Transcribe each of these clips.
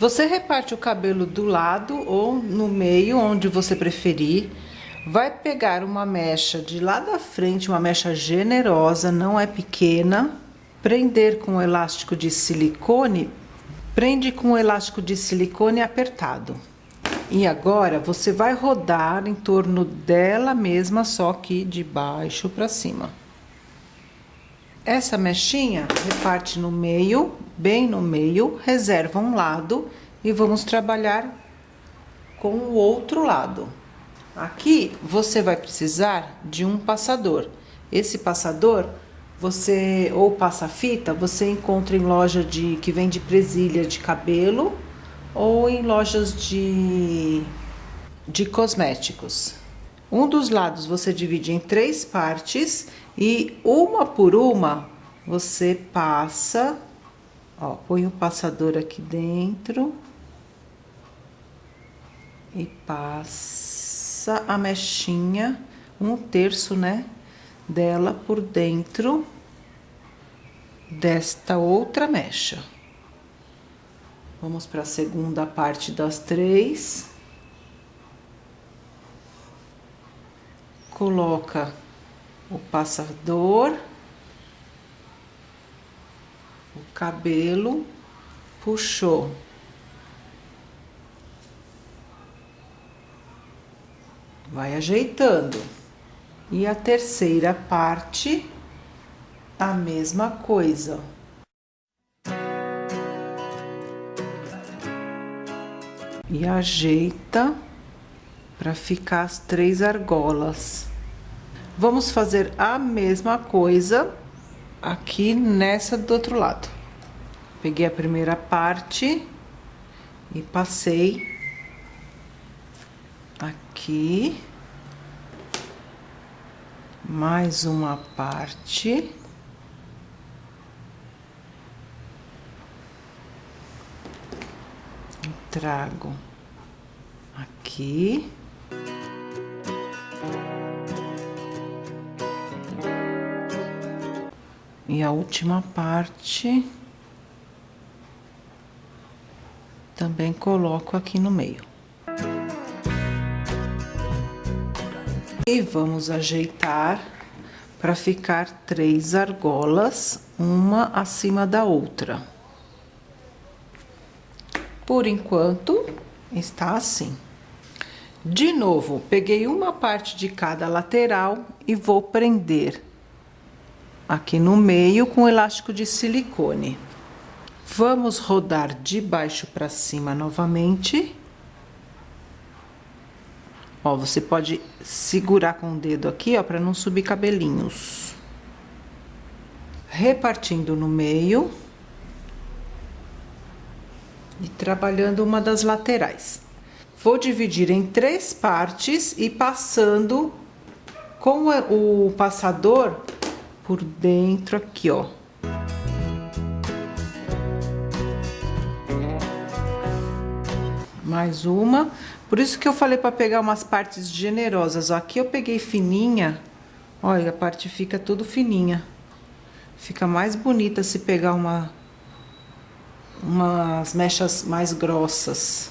Você reparte o cabelo do lado ou no meio, onde você preferir. Vai pegar uma mecha de lá da frente, uma mecha generosa, não é pequena. Prender com elástico de silicone, prende com elástico de silicone apertado. E agora você vai rodar em torno dela mesma, só que de baixo para cima. Essa mechinha reparte no meio, bem no meio, reserva um lado e vamos trabalhar com o outro lado. Aqui você vai precisar de um passador. Esse passador, você ou passa-fita, você encontra em loja de que vende presilha de cabelo ou em lojas de de cosméticos. Um dos lados você divide em três partes e uma por uma você passa, ó, põe o passador aqui dentro e passa a mechinha, um terço, né, dela por dentro desta outra mecha. Vamos para a segunda parte das três. coloca o passador, o cabelo, puxou. Vai ajeitando. E a terceira parte, a mesma coisa. E ajeita para ficar as três argolas. Vamos fazer a mesma coisa aqui nessa do outro lado. Peguei a primeira parte e passei aqui. Mais uma parte. trago aqui. E a última parte também coloco aqui no meio. E vamos ajeitar para ficar três argolas, uma acima da outra. Por enquanto, está assim. De novo, peguei uma parte de cada lateral e vou prender aqui no meio com elástico de silicone. Vamos rodar de baixo para cima novamente. Ó, você pode segurar com o dedo aqui, ó, para não subir cabelinhos. Repartindo no meio. E trabalhando uma das laterais. Vou dividir em três partes e passando com o passador por dentro aqui, ó. Mais uma. Por isso que eu falei para pegar umas partes generosas. Ó, aqui eu peguei fininha. Olha, a parte fica tudo fininha. Fica mais bonita se pegar uma umas mechas mais grossas.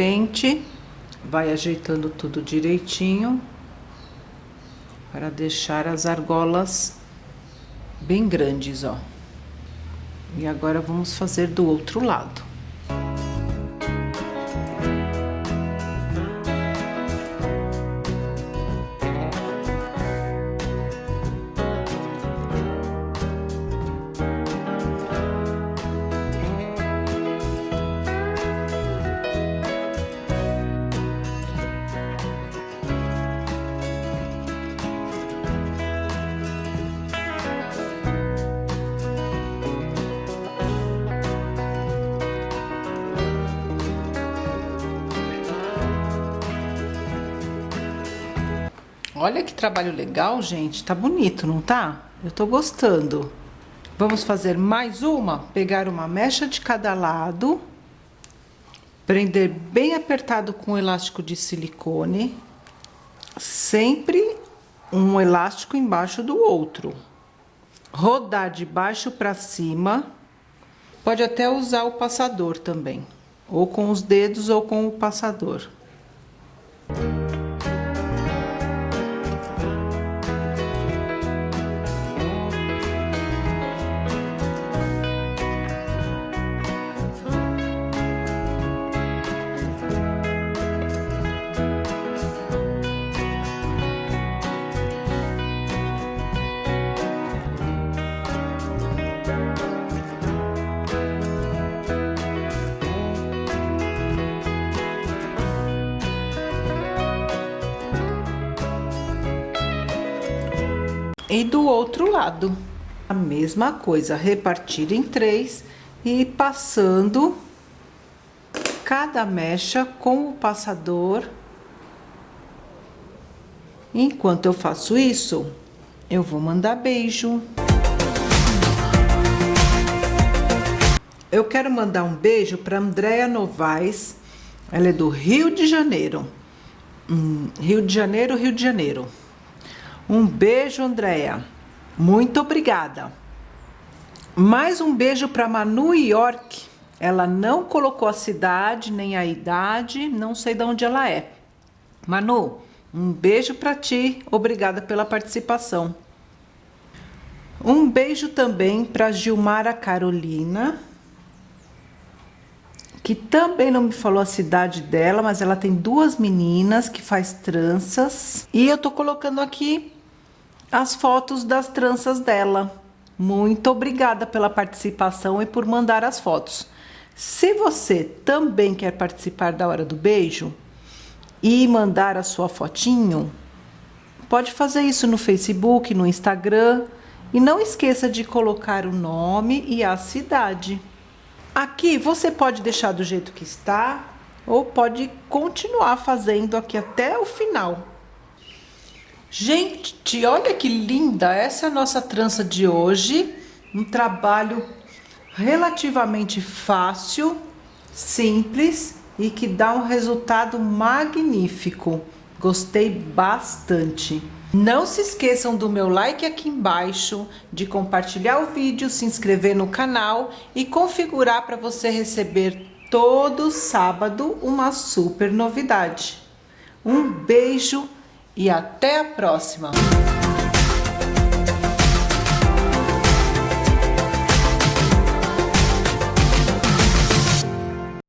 Pente, vai ajeitando tudo direitinho para deixar as argolas bem grandes, ó. E agora vamos fazer do outro lado. Olha que trabalho legal, gente. Tá bonito, não tá? Eu tô gostando. Vamos fazer mais uma? Pegar uma mecha de cada lado, Prender bem apertado com elástico de silicone, sempre um elástico embaixo do outro. Rodar de baixo para cima, pode até usar o passador também, ou com os dedos ou com o passador. E do outro lado, a mesma coisa, repartir em três e passando cada mecha com o passador. Enquanto eu faço isso, eu vou mandar beijo. Eu quero mandar um beijo para Andréa Novaes, ela é do Rio de Janeiro. Hum, Rio de Janeiro, Rio de Janeiro. Um beijo, Andréia. Muito obrigada. Mais um beijo para Manu York. Ela não colocou a cidade nem a idade, não sei de onde ela é. Manu, um beijo para ti. Obrigada pela participação. Um beijo também para Gilmara Carolina, que também não me falou a cidade dela, mas ela tem duas meninas que faz tranças. E eu tô colocando aqui as fotos das tranças dela. Muito obrigada pela participação e por mandar as fotos. Se você também quer participar da Hora do Beijo e mandar a sua fotinho, pode fazer isso no Facebook, no Instagram. E não esqueça de colocar o nome e a cidade. Aqui você pode deixar do jeito que está ou pode continuar fazendo aqui até o final. Gente, olha que linda! Essa é a nossa trança de hoje. Um trabalho relativamente fácil, simples e que dá um resultado magnífico. Gostei bastante. Não se esqueçam do meu like aqui embaixo, de compartilhar o vídeo, se inscrever no canal e configurar para você receber todo sábado uma super novidade. Um beijo! E até a próxima!